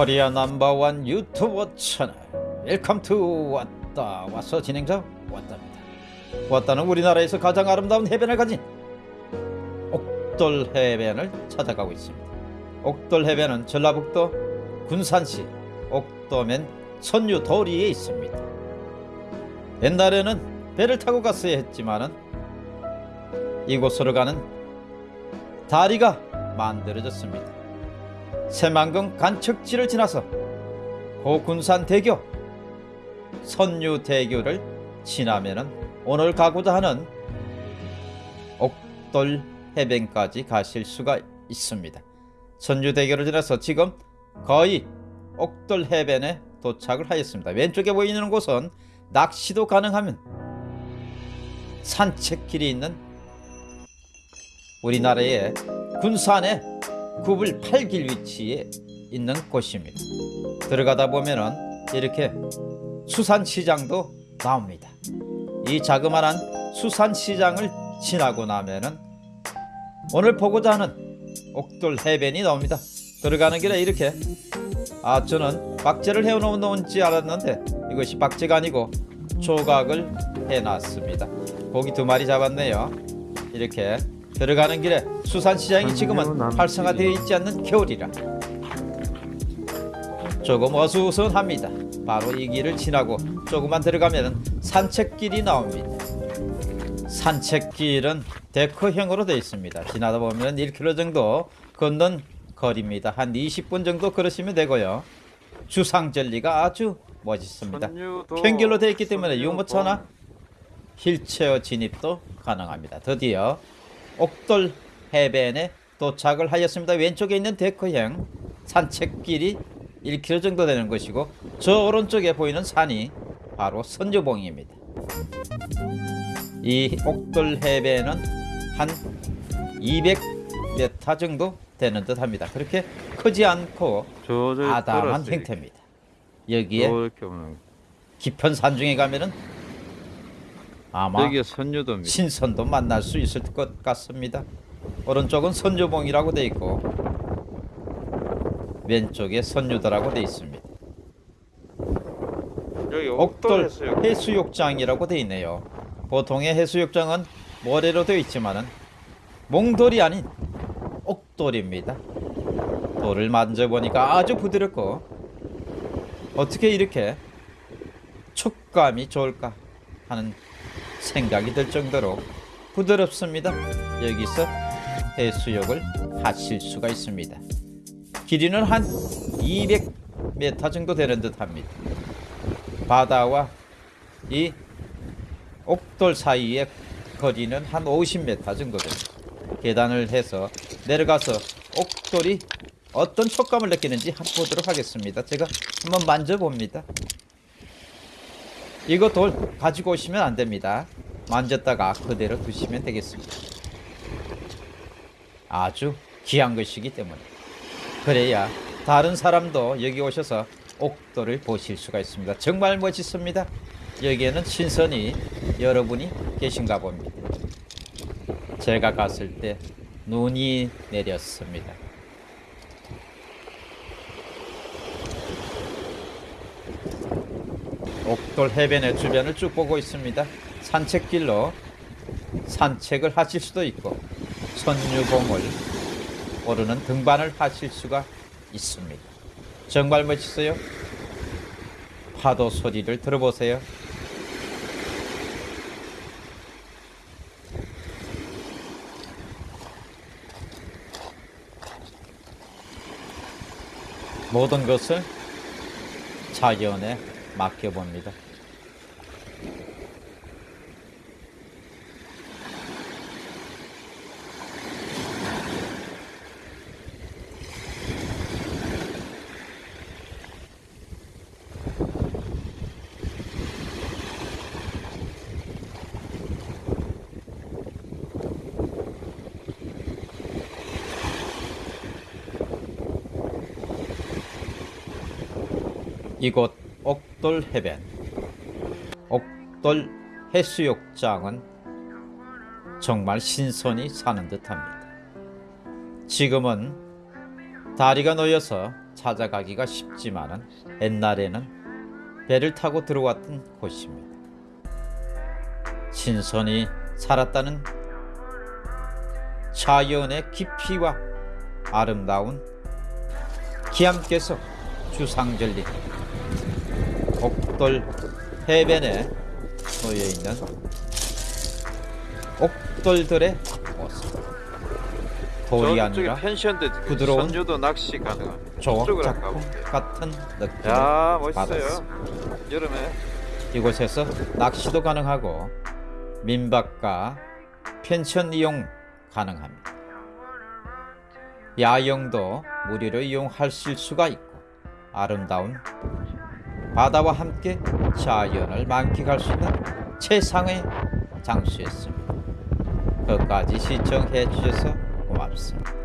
Korea number one 유튜버 채널. Welcome to 왔다 와서 진행자 왔답니다. 왔다는 우리나라에서 가장 아름다운 해변을 가진 옥돌 해변을 찾아가고 있습니다. 옥돌 해변은 전라북도 군산시 옥도면 선유도리에 있습니다. 옛날에는 배를 타고 갔어야 했지만은 이곳으로 가는 다리가 만들어졌습니다 새만금 간척지를 지나서 고군산 대교 선유대교를 지나면은 오늘 가고자 하는 옥돌 해변까지 가실 수가 있습니다. 선유대교를 지나서 지금 거의 옥돌 해변에 도착을 하였습니다. 왼쪽에 보이는 곳은 낚시도 가능하면 산책길이 있는 우리나라의 군산의 구불 8길 위치에 있는 곳입니다. 들어가다 보면은 이렇게 수산시장도 나옵니다. 이 자그마한 수산시장을 지나고 나면은 오늘 보고자 하는 옥돌 해변이 나옵니다. 들어가는 길에 이렇게 아 저는 박제를 해놓은지 알았는데 이것이 박제가 아니고 조각을 해놨습니다. 고기 두 마리 잡았네요. 이렇게 들어가는 길에 수산시장이 지금은 활성화되어 있지 않는 겨울이라 조금 어수선합니다. 바로 이 길을 지나고 조금만 들어가면 산책길이 나옵니다. 산책길은 데크형으로 되어 있습니다. 지나다 보면 1km 정도 걷는 거리입니다. 한 20분 정도 걸으시면 되고요. 주상절리가 아주 멋있습니다. 평길로 되어 있기 때문에 유모차나 휠체어 진입도 가능합니다. 드디어 옥돌 해변에 도착을 하였습니다. 왼쪽에 있는 데크형 산책길이 1km 정도 되는 것이고 저 오른쪽에 보이는 산이 바로 선주봉입니다. 이 옥돌 해변은 한 200m 정도 되는 듯 합니다. 그렇게 크지 않고 아담한 형태입니다. 여기에 깊은 산중에 가면은 아마 여기가 선유도입니다. 신선도 만날 수 있을 것 같습니다. 오른쪽은 선주봉이라고 되어 있고 왼쪽에 선유도라고 되어 있습니다. 여기 옥돌. 해수욕장이라고 되어 있네요. 보통의 해수욕장은 모래로 되어 있지만은 몽돌이 아닌 옥돌입니다. 돌을 만져보니까 아주 부드럽고 어떻게 이렇게 촉감이 좋을까 하는 생각이 들 정도로 부드럽습니다. 여기서 해수욕을 하실 수가 있습니다. 길이는 한 200m 정도 되는 듯 합니다. 바다와 이 옥돌 사이의 거리는 한 50m 정도 됩니다. 계단을 해서 내려가서 옥돌이 어떤 촉감을 느끼는지 한번 보도록 하겠습니다. 제가 한번 만져봅니다. 이거 돌 가지고 오시면 안 됩니다. 만졌다가 그대로 두시면 되겠습니다. 아주 귀한 것이기 때문에 그래야 다른 사람도 여기 오셔서 옥돌을 보실 수가 있습니다. 정말 멋있습니다. 여기에는 신선이 여러분이 계신가 봅니다. 제가 갔을 때 눈이 내렸습니다. 옥돌 해변의 주변을 쭉 보고 있습니다. 산책길로 산책을 하실 수도 있고 선유봉을 오르는 등반을 하실 수가 있습니다. 정말 멋있어요. 파도 소리를 들어보세요. 모든 것을 자연에 맡겨봅니다. 이곳 옥돌 해변 옥돌 해수욕장은 정말 신선히 사는 듯합니다. 지금은 다리가 놓여서 찾아가기가 쉽지만은 옛날에는 배를 타고 들어왔던 곳입니다. 신선이 살았다는 자연의 깊이와 아름다운 기암께서 주상절리 옥돌 해변에 놓여 있는 옥돌들의 모습. 돌이 아니라 부드러운 낚시 가능합니다. 조각 작품. 같은 느낌을 야. 받았습니다. 여름에 이곳에서 낚시도 가능하고 민박과 펜션 이용 가능합니다. 야영도 무료로 이용하실 수가 있고 아름다운 바다와 함께 자연을 만끽할 수 있는 최상의 장소였습니다. 끝까지 시청해 주셔서 고맙습니다.